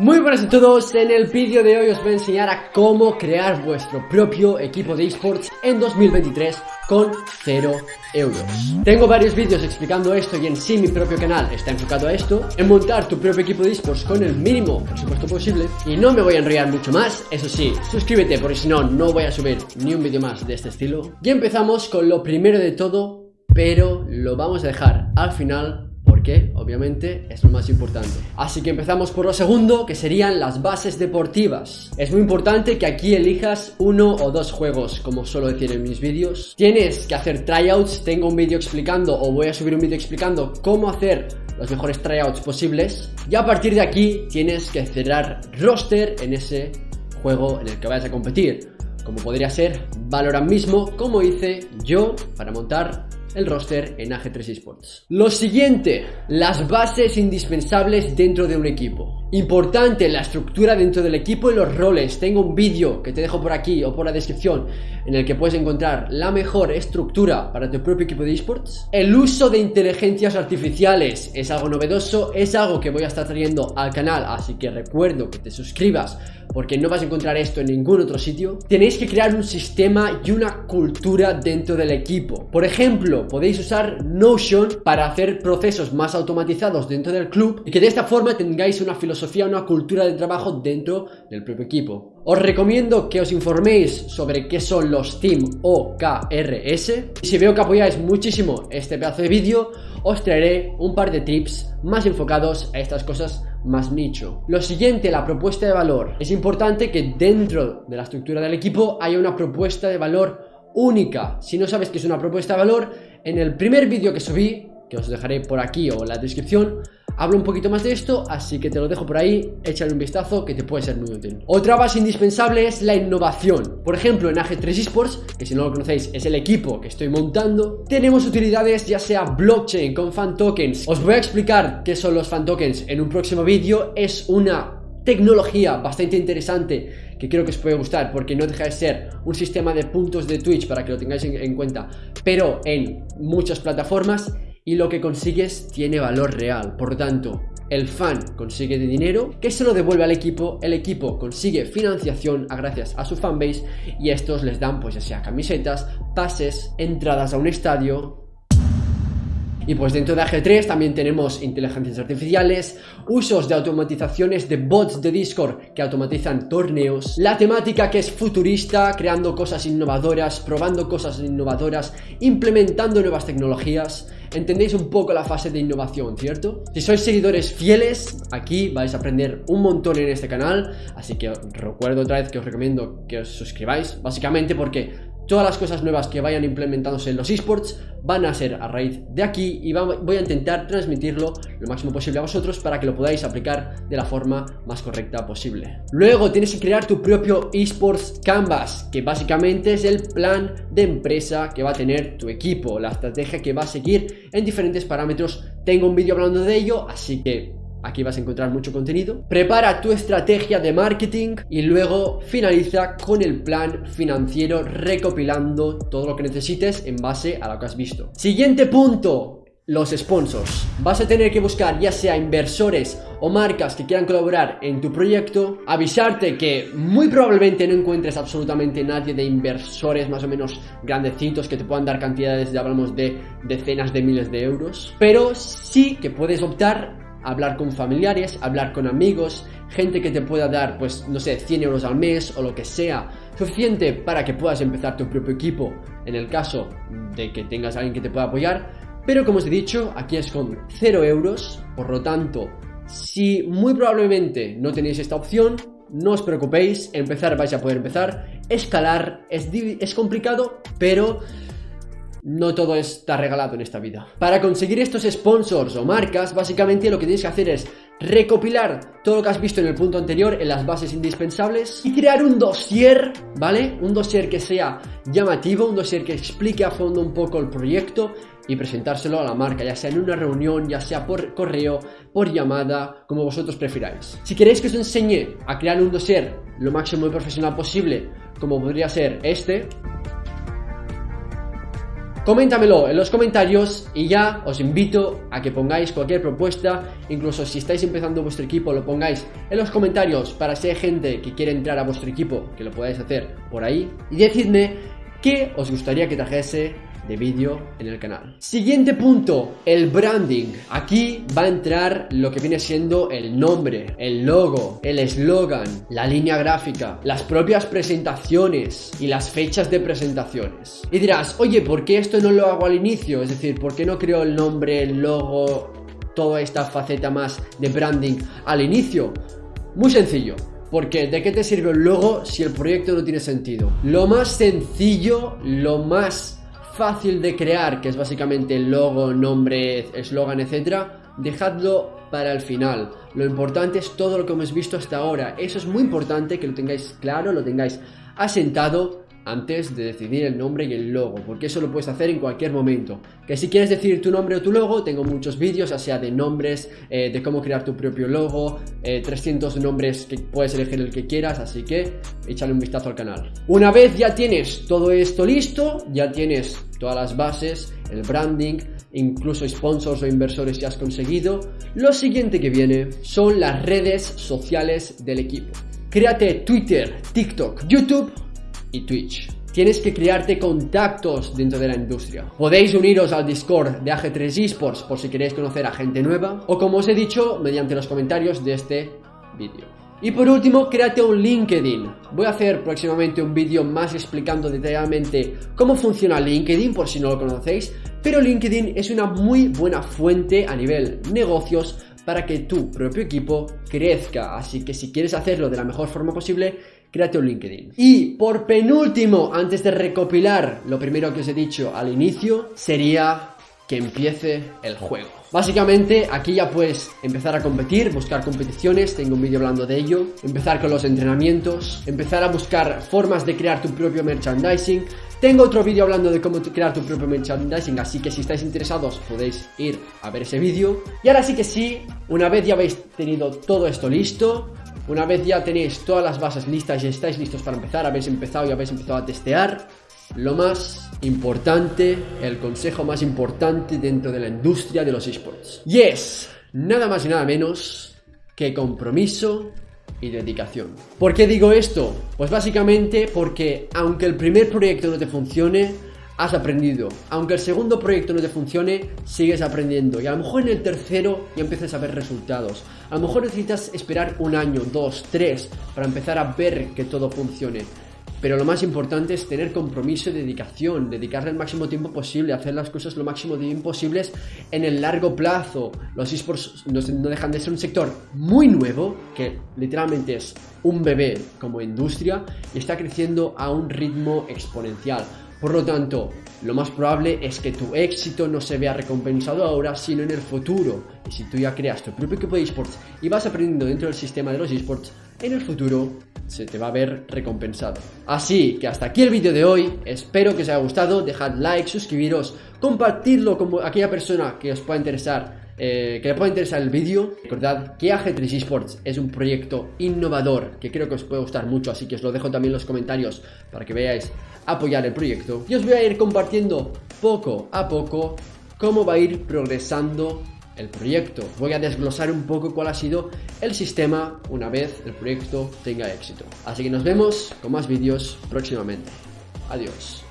Muy buenas a todos, en el vídeo de hoy os voy a enseñar a cómo crear vuestro propio equipo de esports en 2023 con 0 euros. Tengo varios vídeos explicando esto y en sí mi propio canal está enfocado a esto, en montar tu propio equipo de esports con el mínimo presupuesto posible y no me voy a enrollar mucho más, eso sí, suscríbete porque si no, no voy a subir ni un vídeo más de este estilo. Y empezamos con lo primero de todo, pero lo vamos a dejar al final porque obviamente es lo más importante. Así que empezamos por lo segundo, que serían las bases deportivas. Es muy importante que aquí elijas uno o dos juegos, como suelo decir en mis vídeos. Tienes que hacer tryouts, tengo un vídeo explicando o voy a subir un vídeo explicando cómo hacer los mejores tryouts posibles. Y a partir de aquí tienes que cerrar roster en ese juego en el que vayas a competir. Como podría ser Valorant mismo, como hice yo para montar el roster en AG3 Esports. Lo siguiente, las bases indispensables dentro de un equipo. Importante la estructura dentro del equipo y los roles. Tengo un vídeo que te dejo por aquí o por la descripción en el que puedes encontrar la mejor estructura para tu propio equipo de esports. El uso de inteligencias artificiales es algo novedoso, es algo que voy a estar trayendo al canal, así que recuerdo que te suscribas porque no vas a encontrar esto en ningún otro sitio. Tenéis que crear un sistema y una cultura dentro del equipo. Por ejemplo, podéis usar Notion para hacer procesos más automatizados dentro del club y que de esta forma tengáis una filosofía, una cultura de trabajo dentro del propio equipo. Os recomiendo que os informéis sobre qué son los Team OKRS y si veo que apoyáis muchísimo este pedazo de vídeo, os traeré un par de tips más enfocados a estas cosas más nicho. Lo siguiente, la propuesta de valor. Es importante que dentro de la estructura del equipo haya una propuesta de valor única. Si no sabes qué es una propuesta de valor, en el primer vídeo que subí, que os dejaré por aquí o en la descripción, Hablo un poquito más de esto, así que te lo dejo por ahí, échale un vistazo que te puede ser muy útil. Otra base indispensable es la innovación. Por ejemplo, en AG3 Esports, que si no lo conocéis es el equipo que estoy montando, tenemos utilidades ya sea blockchain con fan tokens. Os voy a explicar qué son los fan tokens en un próximo vídeo. Es una tecnología bastante interesante que creo que os puede gustar porque no deja de ser un sistema de puntos de Twitch para que lo tengáis en, en cuenta, pero en muchas plataformas y lo que consigues tiene valor real. Por lo tanto, el fan consigue dinero que se lo devuelve al equipo, el equipo consigue financiación a gracias a su fanbase y estos les dan pues ya sea camisetas, pases, entradas a un estadio y pues dentro de AG3 también tenemos inteligencias artificiales, usos de automatizaciones de bots de Discord que automatizan torneos, la temática que es futurista, creando cosas innovadoras, probando cosas innovadoras, implementando nuevas tecnologías. Entendéis un poco la fase de innovación, ¿cierto? Si sois seguidores fieles, aquí vais a aprender un montón en este canal, así que recuerdo otra vez que os recomiendo que os suscribáis, básicamente porque todas las cosas nuevas que vayan implementándose en los esports van a ser a raíz de aquí y voy a intentar transmitirlo lo máximo posible a vosotros para que lo podáis aplicar de la forma más correcta posible. Luego tienes que crear tu propio esports canvas, que básicamente es el plan de empresa que va a tener tu equipo, la estrategia que va a seguir en diferentes parámetros. Tengo un vídeo hablando de ello, así que Aquí vas a encontrar mucho contenido. Prepara tu estrategia de marketing y luego finaliza con el plan financiero recopilando todo lo que necesites en base a lo que has visto. Siguiente punto. Los sponsors. Vas a tener que buscar ya sea inversores o marcas que quieran colaborar en tu proyecto. Avisarte que muy probablemente no encuentres absolutamente nadie de inversores más o menos grandecitos que te puedan dar cantidades, ya hablamos de decenas de miles de euros. Pero sí que puedes optar hablar con familiares, hablar con amigos, gente que te pueda dar, pues, no sé, 100 euros al mes o lo que sea, suficiente para que puedas empezar tu propio equipo en el caso de que tengas a alguien que te pueda apoyar. Pero como os he dicho, aquí es con 0 euros, por lo tanto, si muy probablemente no tenéis esta opción, no os preocupéis, empezar vais a poder empezar, escalar es, es complicado, pero no todo está regalado en esta vida. Para conseguir estos sponsors o marcas, básicamente lo que tienes que hacer es recopilar todo lo que has visto en el punto anterior en las bases indispensables y crear un dossier, ¿vale? Un dossier que sea llamativo, un dossier que explique a fondo un poco el proyecto y presentárselo a la marca, ya sea en una reunión, ya sea por correo, por llamada, como vosotros prefiráis. Si queréis que os enseñe a crear un dossier lo máximo y profesional posible, como podría ser este, Coméntamelo en los comentarios y ya os invito a que pongáis cualquier propuesta, incluso si estáis empezando vuestro equipo, lo pongáis en los comentarios para si hay gente que quiere entrar a vuestro equipo, que lo podáis hacer por ahí. Y decidme qué os gustaría que trajese de vídeo en el canal. Siguiente punto, el branding. Aquí va a entrar lo que viene siendo el nombre, el logo, el eslogan, la línea gráfica, las propias presentaciones y las fechas de presentaciones. Y dirás, oye, ¿por qué esto no lo hago al inicio? Es decir, ¿por qué no creo el nombre, el logo, toda esta faceta más de branding al inicio? Muy sencillo, porque ¿de qué te sirve el logo si el proyecto no tiene sentido? Lo más sencillo, lo más fácil de crear, que es básicamente el logo, nombre, eslogan, etcétera, dejadlo para el final. Lo importante es todo lo que hemos visto hasta ahora. Eso es muy importante que lo tengáis claro, lo tengáis asentado antes de decidir el nombre y el logo, porque eso lo puedes hacer en cualquier momento. Que si quieres decir tu nombre o tu logo, tengo muchos vídeos, ya sea de nombres, eh, de cómo crear tu propio logo, 300 eh, nombres que puedes elegir el que quieras, así que échale un vistazo al canal. Una vez ya tienes todo esto listo, ya tienes todas las bases, el branding, incluso sponsors o inversores que has conseguido, lo siguiente que viene son las redes sociales del equipo. Créate Twitter, TikTok, YouTube y Twitch. Tienes que crearte contactos dentro de la industria. Podéis uniros al Discord de AG3 Esports por si queréis conocer a gente nueva o como os he dicho mediante los comentarios de este vídeo. Y por último, créate un LinkedIn. Voy a hacer próximamente un vídeo más explicando detalladamente cómo funciona LinkedIn por si no lo conocéis, pero LinkedIn es una muy buena fuente a nivel negocios para que tu propio equipo crezca. Así que si quieres hacerlo de la mejor forma posible, créate un LinkedIn. Y por penúltimo, antes de recopilar lo primero que os he dicho al inicio, sería que empiece el juego. Básicamente aquí ya puedes empezar a competir, buscar competiciones, tengo un vídeo hablando de ello, empezar con los entrenamientos, empezar a buscar formas de crear tu propio merchandising, tengo otro vídeo hablando de cómo crear tu propio merchandising, así que si estáis interesados podéis ir a ver ese vídeo. Y ahora sí que sí, una vez ya habéis tenido todo esto listo, una vez ya tenéis todas las bases listas y estáis listos para empezar, habéis empezado y habéis empezado a testear, lo más importante, el consejo más importante dentro de la industria de los esports. Y es nada más y nada menos que compromiso y dedicación. ¿Por qué digo esto? Pues básicamente porque aunque el primer proyecto no te funcione, has aprendido. Aunque el segundo proyecto no te funcione, sigues aprendiendo. Y a lo mejor en el tercero ya empiezas a ver resultados. A lo mejor necesitas esperar un año, dos, tres, para empezar a ver que todo funcione. Pero lo más importante es tener compromiso y dedicación, dedicarle el máximo tiempo posible, hacer las cosas lo máximo tiempo posibles en el largo plazo. Los esports no, dejan de ser un sector muy nuevo, que literalmente es un bebé como industria, y está creciendo a un ritmo exponencial. Por lo tanto, lo más probable es que tu éxito no se vea recompensado ahora, sino en el futuro. Y si tú ya creas tu propio equipo de esports y vas aprendiendo dentro del sistema de los esports, en el futuro se te va a ver recompensado. Así que hasta aquí el vídeo de hoy, espero que os haya gustado, dejad like, suscribiros, compartidlo con aquella persona que os pueda interesar eh, que le pueda interesar el vídeo. Recordad que AG3 Esports es un proyecto innovador que creo que os puede gustar mucho, así que os lo dejo también en los comentarios para que veáis apoyar el proyecto. Y os voy a ir compartiendo poco a poco cómo va a ir progresando el proyecto. Voy a desglosar un poco cuál ha sido el sistema una vez el proyecto tenga éxito. Así que nos vemos con más vídeos próximamente. Adiós.